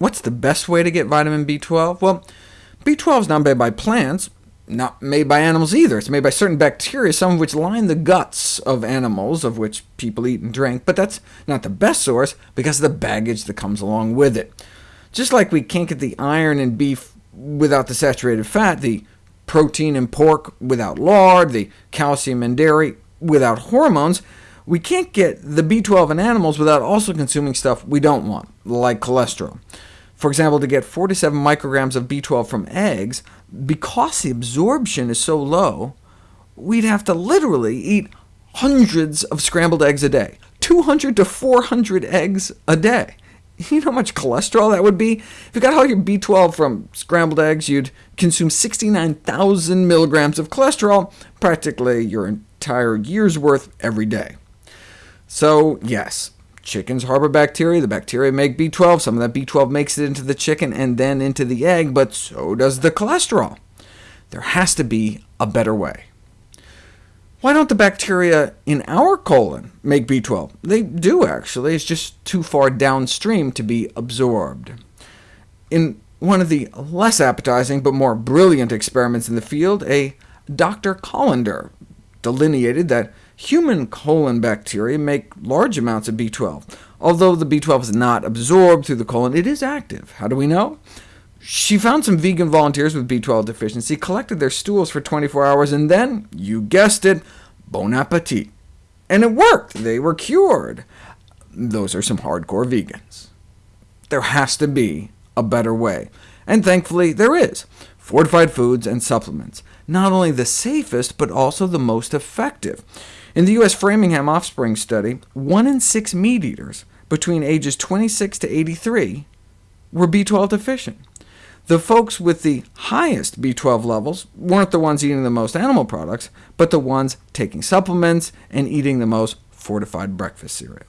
What's the best way to get vitamin B12? Well, B12 is not made by plants, not made by animals either. It's made by certain bacteria, some of which line the guts of animals, of which people eat and drink, but that's not the best source because of the baggage that comes along with it. Just like we can't get the iron in beef without the saturated fat, the protein in pork without lard, the calcium in dairy without hormones, we can't get the B12 in animals without also consuming stuff we don't want, like cholesterol. For example, to get 47 micrograms of B12 from eggs, because the absorption is so low, we'd have to literally eat hundreds of scrambled eggs a day, 200 to 400 eggs a day. You know how much cholesterol that would be? If you got all your B12 from scrambled eggs, you'd consume 69,000 milligrams of cholesterol, practically your entire year's worth every day. So yes, chickens harbor bacteria. The bacteria make B12. Some of that B12 makes it into the chicken and then into the egg, but so does the cholesterol. There has to be a better way. Why don't the bacteria in our colon make B12? They do, actually. It's just too far downstream to be absorbed. In one of the less appetizing but more brilliant experiments in the field, a Dr. Callender delineated that Human colon bacteria make large amounts of B12. Although the B12 is not absorbed through the colon, it is active. How do we know? She found some vegan volunteers with B12 deficiency, collected their stools for 24 hours, and then, you guessed it, bon appetit. And it worked. They were cured. Those are some hardcore vegans. There has to be a better way, and thankfully there is. Fortified foods and supplements. Not only the safest, but also the most effective. In the U.S. Framingham Offspring Study, 1 in 6 meat-eaters between ages 26 to 83 were B12 deficient. The folks with the highest B12 levels weren't the ones eating the most animal products, but the ones taking supplements and eating the most fortified breakfast cereal.